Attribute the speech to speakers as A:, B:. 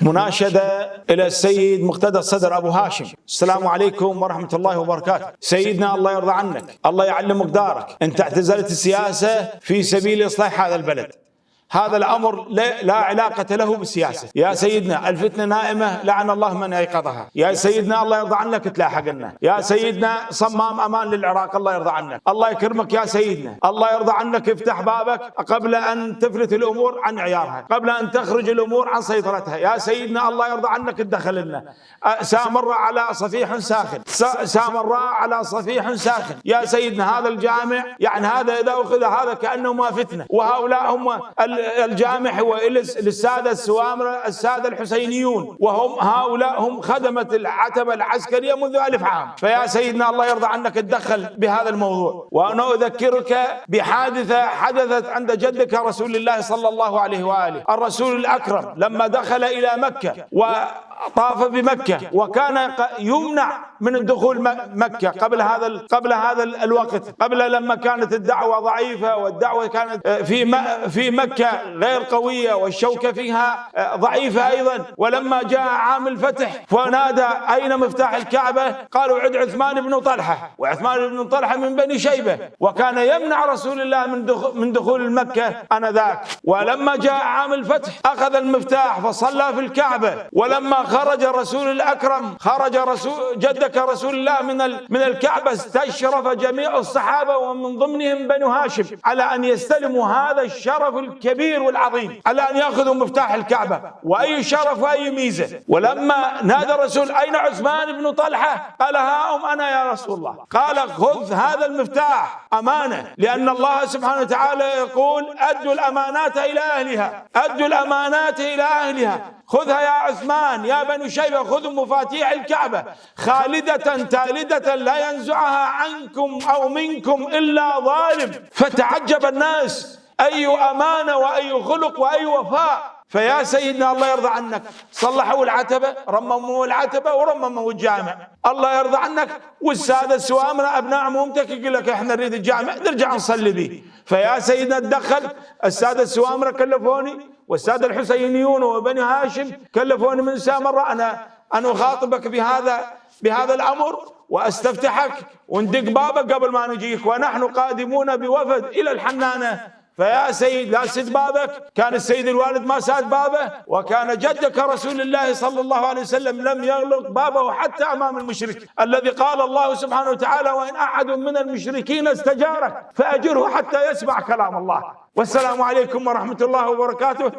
A: مناشدة إلى السيد مقتدى الصدر أبو هاشم. السلام عليكم ورحمة الله وبركاته. سيدنا الله يرضى عنك. الله يعلم مقدارك. أنت اعتزلت السياسة في سبيل إصلاح هذا البلد. هذا الأمر لا علاقة له بالسياسة، يا سيدنا الفتنة نائمة لعن الله من أيقظها، يا سيدنا الله يرضى عنك تلاحق لنا، يا سيدنا صمام أمان للعراق الله يرضى عنك، الله يكرمك يا سيدنا، الله يرضى عنك افتح بابك قبل أن تفلت الأمور عن عيارها، قبل أن تخرج الأمور عن سيطرتها، يا سيدنا الله يرضى عنك تدخل لنا، سامر على صفيح ساخن، سامر على صفيح ساخن، يا سيدنا هذا الجامع يعني هذا إذا أخذ هذا كانه ما فتنة، وهؤلاء هم الجامع هو للسادة السوامرة السادة الحسينيون وهم هؤلاء هم خدمة العتبة العسكرية منذ ألف عام. فيا سيدنا الله يرضى عنك تدخل بهذا الموضوع. وأنا أذكرك بحادثة حدثت عند جدك رسول الله صلى الله عليه وآله الرسول الأكرم لما دخل إلى مكة و طاف بمكة وكان يمنع من الدخول مكة قبل هذا قبل هذا الوقت قبل لما كانت الدعوة ضعيفة والدعوة كانت في في مكة غير قوية والشوكة فيها ضعيفة أيضا. ولما جاء عام الفتح فنادى أين مفتاح الكعبة؟ قالوا عد عثمان بن طلحة. وعثمان بن طلحة من بني شيبة. وكان يمنع رسول الله من دخول من دخول مكة أنذاك. ولما جاء عام الفتح أخذ المفتاح فصلى في الكعبة. ولما خرج الرسول الأكرم خرج رسول جدك رسول الله من من الكعبة استشرف جميع الصحابة ومن ضمنهم بنو هاشم. على أن يستلموا هذا الشرف الكبير والعظيم. على أن يأخذوا مفتاح الكعبة. وأي شرف وأي ميزة. ولما نادى الرسول أين عثمان بن طلحة؟ قال ها أم أنا يا رسول الله. قال خذ هذا المفتاح. أمانة. لأن الله سبحانه وتعالى يقول أدوا الأمانات إلى أهلها. أدوا الأمانات إلى أهلها. خذها يا عثمان يا بني شيبة خذوا مفاتيح الكعبة. خالدة تالدة لا ينزعها عنكم أو منكم إلا ظالم. فتعجب الناس. أي أمانة وأي خلق وأي وفاء. فيا سيدنا الله يرضى عنك. صلحوا العتبة رمموا العتبة ورمموا الجامع. الله يرضى عنك. والسادة السوامرة أبناء عمومتك يقول لك إحنا نريد الجامع نرجع نصلي به. فيا سيدنا تدخل السادة السوامرة كلفوني والسادة الحسينيون وبني هاشم كلفوني من سامرة أنا أنا أخاطبك بهذا بهذا الأمر وأستفتحك وندق بابك قبل ما نجيك. ونحن قادمون بوفد إلى الحنانة. فيا سيد لا سد بابك كان السيد الوالد ما ساد بابه وكان جدك رسول الله صلى الله عليه وسلم لم يغلق بابه حتى أمام المشرك الذي قال الله سبحانه وتعالى وإن أحد من المشركين استجارك فأجره حتى يسمع كلام الله. والسلام عليكم ورحمة الله وبركاته.